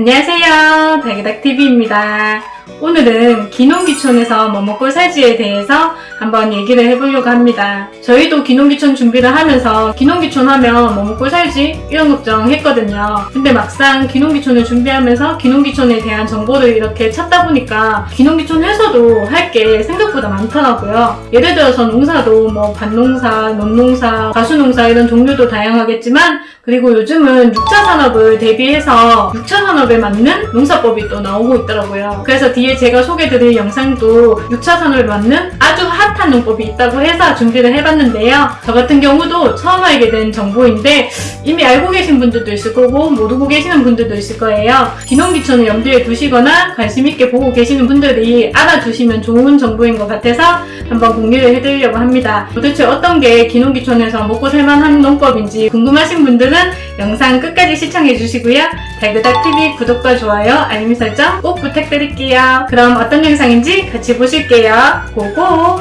안녕하세요. 달기닥TV입니다. 오늘은 기농기촌에서 뭐 먹고 살지에 대해서 한번 얘기를 해보려고 합니다. 저희도 기농기촌 준비를 하면서 기농기촌 하면 뭐 먹고 살지? 이런 걱정 했거든요. 근데 막상 기농기촌을 준비하면서 기농기촌에 대한 정보를 이렇게 찾다 보니까 기농기촌 해서도 할 게 생각보다 많더라고요. 예를 들어서 농사도 뭐 밭농사, 논농사, 가수농사 이런 종류도 다양하겠지만 그리고 요즘은 6차 산업을 대비해서 6차 산업에 맞는 농사법이 또 나오고 있더라고요. 그래서 뒤에 제가 소개드릴 영상도 6차 산업에 맞는 아주 핫한 농법이 있다고 해서 준비를 해봤는데요. 저 같은 경우도 처음 알게 된 정보인데 이미 알고 계신 분들도 있을 거고 모르고 계시는 분들도 있을 거예요. 기농기촌을 염두에 두시거나 관심 있게 보고 계시는 분들이 알아두시면 좋은 정보인 것 같아서 한번 공유를 해드리려고 합니다. 도대체 어떤 게 기농기촌에서 먹고 살만한 농법인지 궁금하신 분들은 영상 끝까지 시청해 주시고요. 달그닥TV 구독과 좋아요, 알림 설정 꼭 부탁드릴게요. 그럼 어떤 영상인지 같이 보실게요. 고고!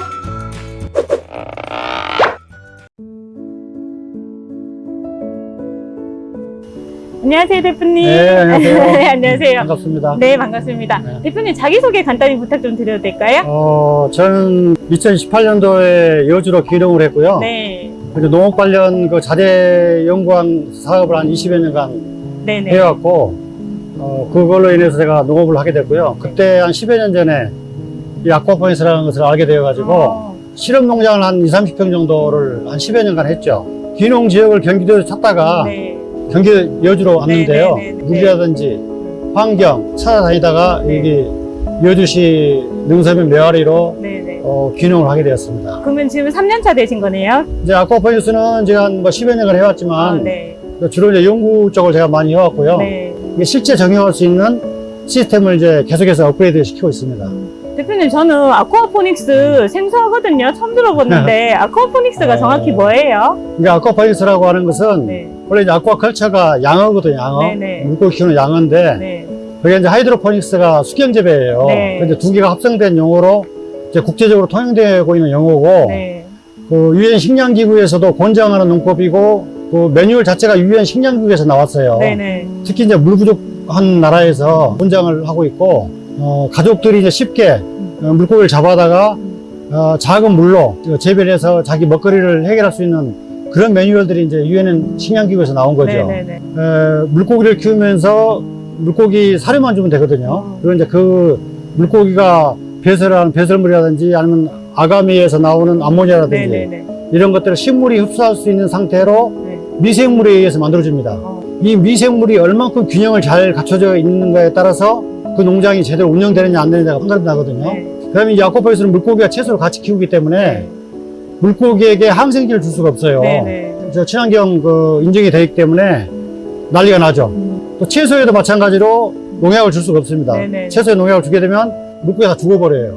안녕하세요, 대표님. 네, 안녕하세요. 네, 안녕하세요. 반갑습니다. 네, 반갑습니다. 네. 대표님 자기소개 간단히 부탁 좀 드려도 될까요? 어, 저는 2018년도에 여주로 기농을 했고요. 네. 그리고 농업 관련 그 자재 연구원 사업을 한 20여 년간 네네. 해왔고, 어, 그걸로 인해서 제가 농업을 하게 됐고요. 그때 한 10여 년 전에 이 아쿠아포인스라는 것을 알게 되어가지고, 어, 실험 농장을 한 2, 30평 정도를 한 10여 년간 했죠. 기농 지역을 경기도에서 찾다가 네. 경기도 여주로 왔는데요. 네, 네, 네, 네. 환경 찾아다니다가 네. 여기 여주시 능선면 메아리로. 어, 귀농을 하게 되었습니다. 그러면 지금 3년차 되신 거네요? 이제 아쿠아포인스는 제가 한 뭐 10여 년을 아, 해왔지만 네. 주로 이제 연구 쪽을 제가 많이 해왔고요. 네. 이게 실제 적용할 수 있는 시스템을 이제 계속해서 업그레이드 시키고 있습니다. 대표님, 저는 아쿠아포닉스 생소하거든요. 처음 들어봤는데, aquaponics가 어. 정확히 뭐예요? 그러니까 aquaponics라고 하는 것은 네. 원래 이제 aquaculture가 양어거든요, 양어. 네네. 물고기 키우는 양어인데 네. 그게 이제 hydroponics가 수경재배예요. 네. 근데 두 개가 합성된 용어로 이제 국제적으로 통용되고 있는 용어고 네. 그 유엔 식량기구에서도 권장하는 농법이고 그 매뉴얼 자체가 유엔 식량기구에서 나왔어요. 네네. 특히 이제 물 부족한 나라에서 권장을 하고 있고 어, 가족들이 이제 쉽게 어, 물고기를 잡아다가 어, 작은 물로 재배해서 자기 먹거리를 해결할 수 있는 그런 매뉴얼들이 이제 유엔 식량기구에서 나온 거죠. 네네네. 에, 물고기를 키우면서 물고기 사료만 주면 되거든요. 그리고 이제 그 물고기가 배설하는 배설물이라든지 아니면 아가미에서 나오는 암모니아라든지 네네네. 이런 것들을 식물이 흡수할 수 있는 상태로 네. 미생물에 의해서 만들어집니다. 어. 이 미생물이 얼만큼 균형을 잘 갖춰져 있는가에 따라서 그 농장이 제대로 운영되느냐 안 되느냐가 판가름 나거든요. 네. 그다음에 이 아쿠아포에서는 물고기와 채소를 같이 키우기 때문에 물고기에게 항생제를 줄 수가 없어요. 저 친환경 그 인증이 되어 있기 때문에 난리가 나죠. 음. 또 채소에도 마찬가지로 농약을 줄 수가 없습니다. 채소에 농약을 주게 되면 물고기가 다 죽어버려요.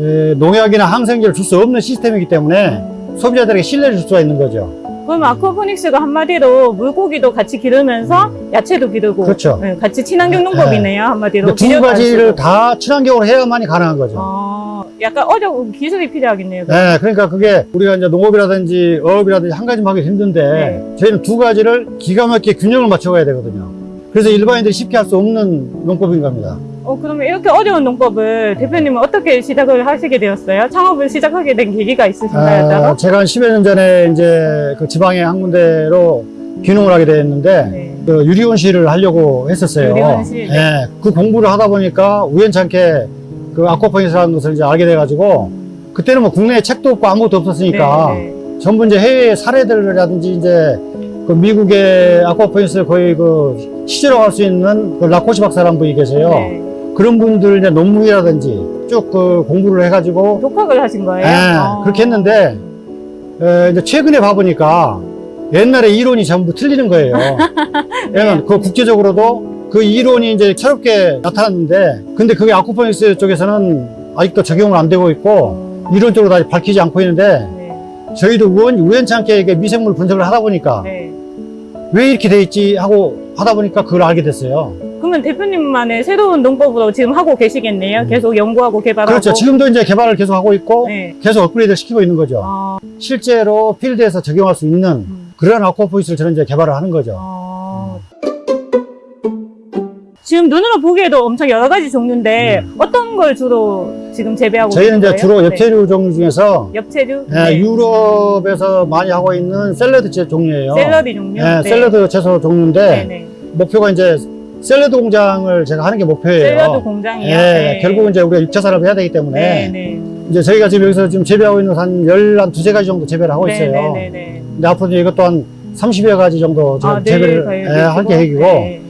에, 농약이나 항생제를 줄 수 없는 시스템이기 때문에 소비자들에게 신뢰를 줄 수가 있는 거죠. 그럼 아쿠아포닉스가 한마디로 물고기도 같이 기르면서 야채도 기르고 그렇죠. 네, 같이 친환경 농법이네요 한마디로 근데 두 가지를. 다 친환경으로 해야만이 가능한 거죠. 아, 약간 어려운 기술이 필요하겠네요 네, 그러니까 그게 우리가 이제 농업이라든지 어업이라든지 한 가지만 하기 힘든데 네. 저희는 두 가지를 기가 막히게 균형을 맞춰가야 되거든요. 그래서 일반인들이 쉽게 할 수 없는 농법인 겁니다. 어, 그러면 이렇게 어려운 농법을 대표님은 어떻게 시작을 하시게 되었어요? 창업을 시작하게 된 계기가 있으신가요? 따로? 아, 제가 한 10여 년 전에 이제 그 지방의 한 군데로 귀농을 하게 됐는데 네. 그 유리온실을 하려고 했었어요. 유리온실, 네. 예, 그 공부를 하다 보니까 우연찮게 그 aquaponics라는 것을 이제 알게 돼가지고 그때는 뭐 국내에 책도 없고 아무것도 없었으니까 네, 네. 전부 이제 해외 사례들이라든지 이제 그 미국의 아쿠아포인트 거의 그 시조라고 할 수 있는 그 Rakocy 박사라는 분이 계세요. 네. 그런 분들 이제 논문이라든지 쭉 그 공부를 해가지고 독학을 하신 거예요? 예, 아. 그렇게 했는데 에, 이제 최근에 봐보니까 옛날에 이론이 전부 틀리는 거예요. 왜냐면 그 국제적으로도 그 이론이 이제 새롭게 나타났는데 근데 그게 아쿠포닉스 쪽에서는 아직도 적용을 안 되고 있고 어, 이론적으로 다 밝히지 않고 있는데 네. 저희도 우연, 우연찮게 이게 미생물 분석을 하다 보니까 네. 왜 이렇게 돼 있지 하고 하다 보니까 그걸 알게 됐어요. 그러면 대표님만의 새로운 농법으로 지금 하고 계시겠네요? 음. 계속 연구하고 개발하고. 그렇죠. 지금도 이제 개발을 계속 하고 있고 네. 계속 업그레이드 시키고 있는 거죠. 아, 실제로 필드에서 적용할 수 있는 음. 그런 아쿠아포인트를 저는 이제 개발을 하는 거죠. 아. 지금 눈으로 보기에도 엄청 여러 가지 종류인데 어떤 걸 주로 지금 재배하고 음. 저희는 이제 계신 주로 거예요? 엽채류 종류 중에서 네. 엽채류? 예, 유럽에서 많이 하고 있는 샐러드 채 종류예요. 샐러드 종류? 예, 샐러드 채소 종류인데 네네. 목표가 이제 샐러드 공장을 제가 하는 게 목표예요. 샐러드 공장이요? 예, 네. 결국은 이제 우리가 육차 산업을 해야 되기 때문에 네네. 이제 저희가 지금 여기서 지금 재배하고 있는 한 열, 한 두세 가지 정도 재배를 하고 있어요. 네네네. 근데 앞으로 이제 이것도 한 30여 가지 정도 아, 재배를 네, 예, 할 계획이고 네.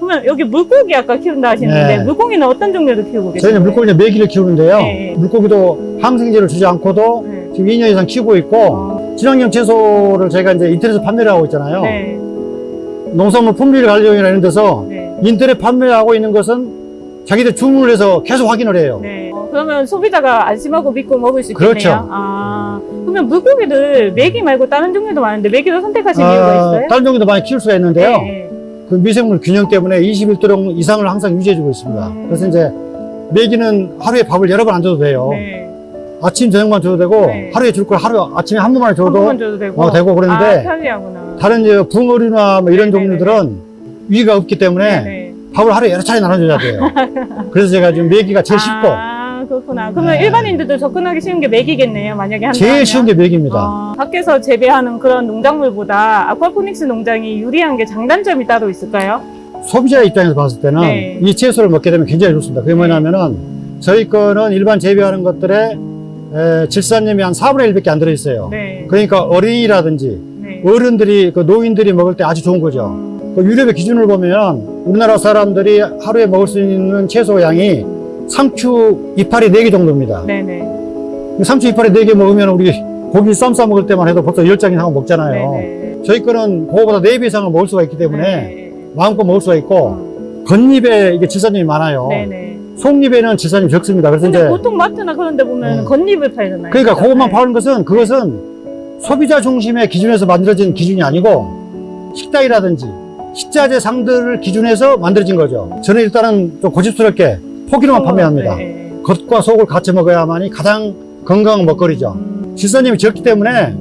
그러면 여기 물고기 아까 키운다 하시는데 네. 물고기는 어떤 종류도 키우고 계세요? 저희는 물고기 이제 메기를 키우는데요. 네. 물고기도 항생제를 주지 않고도 네. 지금 2년 이상 키우고 있고 어, 친환경 채소를 저희가 이제 인터넷에서 판매를 하고 있잖아요. 네. 농산물 품질 이런 데서 네. 인터넷 판매하고 있는 것은 자기들 주문을 해서 계속 확인을 해요. 네. 어, 그러면 소비자가 안심하고 믿고 먹을 수 있겠네요. 그렇죠. 아, 그러면 물고기들 메기 말고 다른 종류도 많은데 메기를 선택하신 이유가 있어요? 아, 다른 종류도 많이 키울 수가 있는데요. 네. 그 미생물 균형 때문에 21도령 이상을 항상 유지해주고 있습니다. 음. 그래서 이제 메기는 하루에 밥을 여러 번 안 줘도 돼요. 네. 아침 저녁만 줘도 되고 네. 하루에 줄 걸 하루 아침에 한 번만 한 줘도 번만 줘도 되고. 어, 되고 아, 그러는데 편리하구나. 다른 이제 붕어류나 뭐 이런 네, 네, 종류들은 위가 없기 때문에 네. 밥을 하루에 여러 차례 나눠줘야 돼요. 그래서 제가 지금 메기가 제일 쉽고 아, 그렇구나. 그러면 네. 일반인들도 접근하기 쉬운 게 메기겠네요. 만약에 한다 제일 쉬운 게 메기입니다. 아, 밖에서 재배하는 그런 농작물보다 아쿠아포닉스 농장이 유리한 게 장단점이 따로 있을까요? 소비자 입장에서 봤을 때는 네. 이 채소를 먹게 되면 굉장히 좋습니다. 그게 뭐냐면은 저희 거는 일반 재배하는 것들에 에, 질산염이 한 4분의 1밖에 안 들어있어요. 네. 그러니까 어린이라든지 네. 어른들이 그 노인들이 먹을 때 아주 좋은 거죠. 음, 그 유럽의 기준을 보면 우리나라 사람들이 하루에 먹을 수 있는 채소 양이 상추 이파리 4개 정도입니다. 네네. 상추 이파리 4개 먹으면 우리 고기 쌈 싸 먹을 때만 해도 벌써 10장이 하고 먹잖아요. 네네. 저희 거는 그거보다 4배 이상을 먹을 수가 있기 때문에 네. 마음껏 먹을 수가 있고 음, 겉잎에 이게 질산염이 많아요. 네네. 속잎에는 질산염이 적습니다. 그래서 이제 보통 마트나 그런 데 보면 음. 겉잎을 팔잖아요. 그러니까 그죠? 그것만 네. 파는 것은 그것은 소비자 중심의 기준에서 만들어진 기준이 아니고 식당이라든지 식자재 상들을 기준해서 만들어진 거죠. 저는 일단은 좀 고집스럽게 포기로만 판매합니다. 네. 겉과 속을 같이 먹어야만이 가장 건강한 먹거리죠. 음. 질산염이 적기 때문에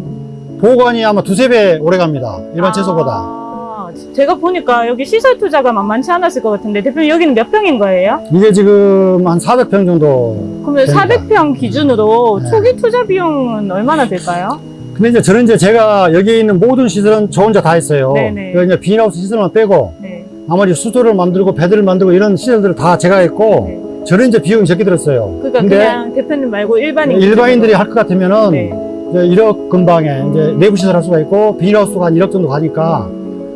보관이 아마 두세 배 오래 갑니다. 일반 채소보다. 아, 제가 보니까 여기 시설 투자가 만만치 않았을 것 같은데 대표님 여기는 몇 평인 거예요? 이게 지금 한 400평 정도. 그러면 됩니다. 400평 기준으로 네. 초기 투자 비용은 얼마나 될까요? 근데 이제 저는 이제 제가 여기 있는 모든 시설은 저 혼자 다 했어요. 네네. 그 이제 비닐하우스 시설만 빼고 네. 나머지 수조를 만들고 배들을 만들고 이런 시설들을 다 제가 했고 네. 저는 이제 비용이 적게 들었어요. 그러니까 그냥 대표님 말고 일반인 일반인들이. 할 것 같으면은 네. 이제 1억 근방에 이제 내부 시설 할 수가 있고 비닐하우스가 한 1억 정도 가니까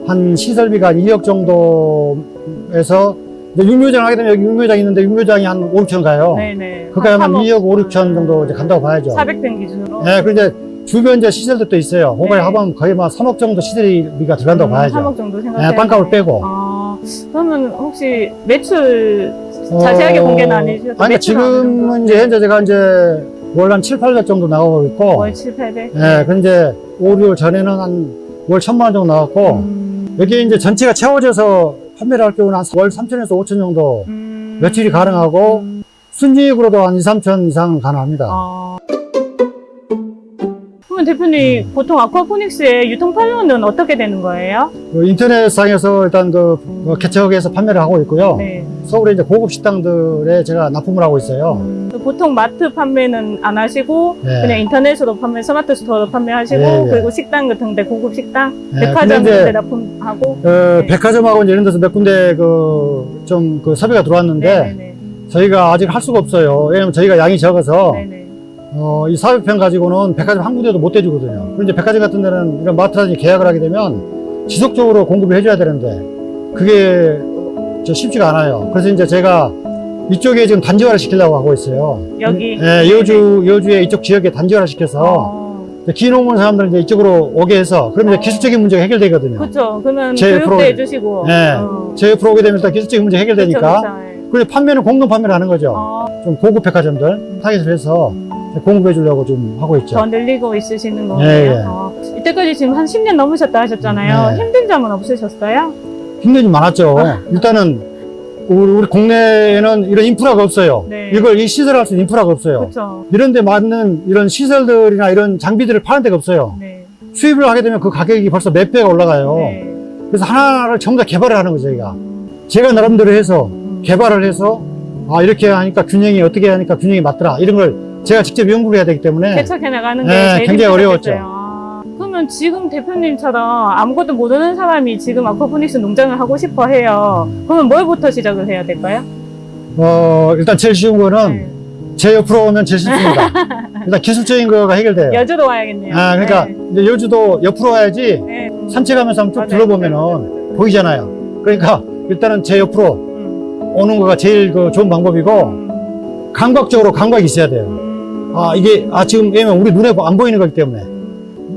한 시설비가 한 2억 정도에서 이제 육묘장 하게 되면 여기 육묘장 있는데 육묘장이 한 5, 6천 가요. 네네. 그러니까 한 삼억. 2억 5, 6천 정도 이제 간다고 봐야죠. 400평 기준으로. 네, 이제 주변 이제 시설들도 있어요. 그거에 네. 합하면 거의 막 3억 정도 시설비가 들어간다고 봐야죠. 3억 정도 네, 생각해요. 빵값을 빼고. 아, 그러면 혹시 매출 어, 자세하게 공개는 안 해주셔도 아니, 지금은? 이제 현재 제가 이제 월한 7, 800 정도 나가고 있고, 월 7, 800? 예, 근데 이제 5, 6월 전에는 한 월 천만 원 정도 나갔고, 음, 여기 이제 전체가 채워져서 판매를 할 경우는 한 월 3천에서 5천 정도 음, 매출이 가능하고, 음, 순이익으로도 한 2, 3천 이상은 가능합니다. 아. 그러면 대표님 음. 보통 aquaponics의 유통 판로는 어떻게 되는 거예요? 그 인터넷상에서 일단 그, 그 개척에서 판매를 하고 있고요. 네. 서울에 이제 고급 식당들에 제가 납품을 하고 있어요. 음, 보통 마트 판매는 안 하시고 네. 그냥 인터넷으로 판매, 스마트 스토어로 판매하시고 예, 예. 그리고 식당 같은 데 고급 식당, 네, 백화점 같은데 이제 납품하고. 어, 네. 백화점하고 이런 데서 몇 군데 그, 좀그 섭외가 들어왔는데, 네네네. 저희가 아직 할 수가 없어요. 왜냐면 저희가 양이 적어서, 네네. 어, 이 400평 가지고는 백화점 한 군데도 못 대주거든요. 그런데 백화점 같은 데는 이런 마트라든지 계약을 하게 되면 지속적으로 공급을 해줘야 되는데, 그게 저 쉽지가 않아요. 그래서 이제 제가 이쪽에 지금 단지화를 시키려고 하고 있어요. 여기? 예, 여주, 여주의 이쪽 지역에 단지화를 시켜서, 어, 이제 기농원 사람들 이제 이쪽으로 오게 해서, 그러면 이제 어. 기술적인 문제가 해결되거든요. 그렇죠. 그러면 제 교육도 프로그램. 해주시고. 네. 어. 제 옆으로 오게 되면 일단 기술적인 문제 해결되니까, 그쵸, 그쵸. 예. 그리고 판매는 공동 판매를 하는 거죠. 어, 좀 고급 백화점들 타겟을 해서 공급해 주려고 좀 하고 있죠. 더 늘리고 있으시는 거예요. 예, 예. 어, 이때까지 지금 한 10년 넘으셨다 하셨잖아요. 네. 힘든 점은 없으셨어요? 힘든 일 많았죠. 일단은 우리, 우리 국내에는 이런 인프라가 없어요. 네. 이걸 이 시설할 수 있는 인프라가 없어요. 그렇죠. 이런 데 맞는 이런 시설들이나 이런 장비들을 파는 데가 없어요. 네. 수입을 하게 되면 그 가격이 벌써 몇 배가 올라가요. 네. 그래서 하나를 전부 다 개발을 하는 거죠, 저희가. 제가 나름대로 해서 개발을 해서 아 이렇게 하니까 균형이 어떻게 하니까 균형이 맞더라 이런 걸 제가 직접 연구를 해야 되기 때문에 개척해 나가는 게 네, 굉장히. 어려웠죠. 아, 그러면 지금 대표님처럼 아무것도 모르는 사람이 지금 아쿠아포닉스 농장을 하고 싶어 해요. 그러면 뭘부터 시작을 해야 될까요? 어 일단 제일 쉬운 거는 네. 제 옆으로 오면 제일 쉽습니다. 일단 기술적인 거가 해결돼요. 여주로 와야겠네요. 아 그러니까 네. 여주도 옆으로 와야지 네. 산책하면서 한번 쭉 맞아요. 둘러보면은. 보이잖아요. 그러니까 일단은 제 옆으로 음. 오는 거가 제일 그 좋은 방법이고 음. 감각적으로 감각이 있어야 돼요. 음. 아 이게 아 지금 왜냐면 우리 눈에 안 보이는 거기 때문에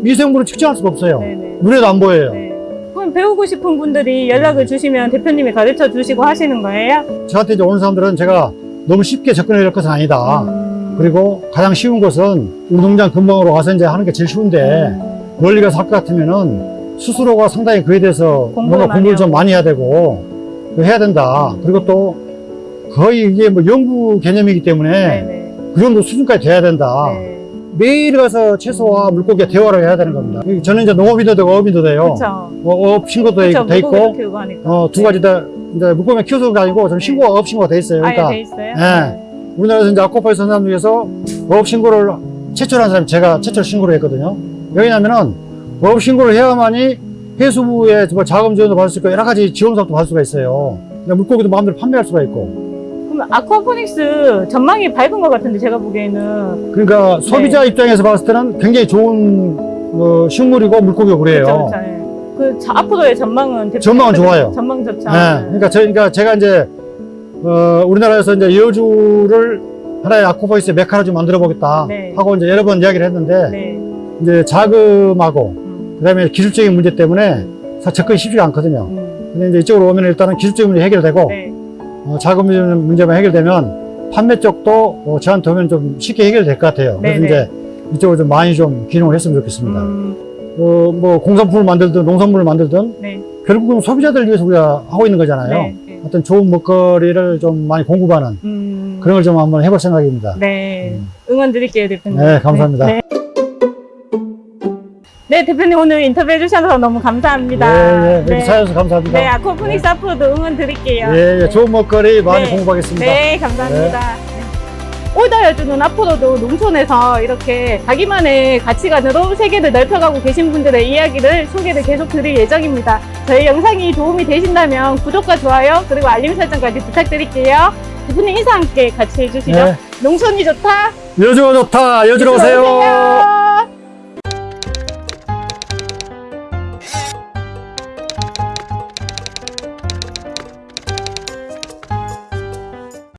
미생물을 측정할 수가 없어요. 네네. 눈에도 안 보여요. 네. 그럼 배우고 싶은 분들이 연락을 주시면 대표님이 가르쳐 주시고 하시는 거예요? 저한테 이제 오는 사람들은 제가 너무 쉽게 접근해 줄 것은 아니다. 음. 그리고 가장 쉬운 것은 우리 농장 근방으로 가서 이제 하는 게 제일 쉬운데 음. 멀리 가서 할 것 같으면은 스스로가 상당히 그에 대해서 공부를 뭔가 공부를 좀. 많이 해야 되고 해야 된다. 그리고 또 거의 이게 뭐 연구 개념이기 때문에 네네. 그 정도 수준까지 돼야 된다. 네. 매일 가서 채소와 물고기와 대화를 해야 되는 겁니다. 저는 이제 농업인도 되고 어업인도 돼요. 어, 어업 신고도 그렇죠. 돼 있고. 어, 두 가지 다 이제 물고기 키워서가 아니고 저는 신고가 어업 신고가 돼 있어요. 아예 그러니까 돼 있어요? 예. 우리나라에서 이제 아쿠아파이스 사람 중에서 어업 신고를 최초로 한 사람이 제가 최초로 신고를 했거든요. 왜냐면은 어업 신고를 해야만이 해수부에 뭐 자금 지원도 받을 수 있고 여러 가지 지원 사업도 받을 수가 있어요. 그러니까 물고기도 마음대로 판매할 수가 있고. 그럼 아쿠아포닉스 전망이 밝은 것 같은데 제가 보기에는 그러니까 소비자 입장에서 봤을 때는 굉장히 좋은 어, 식물이고 물고기고 그래요. 그렇죠, 그렇죠. 예. 그 자- 앞으로의 전망은 전망은 좋아요. 전망 좋죠. 네, 그러니까 저, 그러니까 제가 이제 어, 우리나라에서 이제 여주를 하나의 아쿠아파이스 메카로 좀 만들어 보겠다 네. 하고 이제 여러 번 이야기를 했는데 네. 이제 자금하고 음, 그 다음에 기술적인 문제 때문에 사 접근이 쉽지가 않거든요. 음, 근데 이제 이쪽으로 오면 일단은 기술적인 문제 해결되고 네. 어, 자금 문제만 해결되면 판매 쪽도 어, 저한테 오면 좀 쉽게 해결될 것 같아요. 그래서 네네. 이제 이쪽으로 좀 많이 좀 기능을 했으면 좋겠습니다. 음, 어, 뭐 공산품을 만들든 농산물을 만들든 네. 결국은 소비자들 위해서 우리가 하고 있는 거잖아요. 네. 네. 어떤 좋은 먹거리를 좀 많이 공급하는 음, 그런 걸 좀 한번 해볼 생각입니다. 네. 음. 응원 드릴게요, 대표님. 네, 감사합니다. 네. 네, 대표님 오늘 인터뷰 해 주셔서 너무 감사합니다. 예, 예, 이렇게 찾아주셔서 감사합니다. 네, 아쿠아포닉스 앞으로도 응원 드릴게요. 예, 예, 좋은 먹거리 많이 네. 공급하겠습니다. 네, 감사합니다. 네. 올다여주는 앞으로도 농촌에서 이렇게 자기만의 가치관으로 세계를 넓혀가고 계신 분들의 이야기를 소개를 계속 드릴 예정입니다. 저희 영상이 도움이 되신다면 구독과 좋아요 그리고 알림 설정까지 부탁드릴게요. 대표님 인사 함께 같이 해주시죠. 네. 농촌이 좋다. 여주가 좋다. 여주로 오세요. 오세요.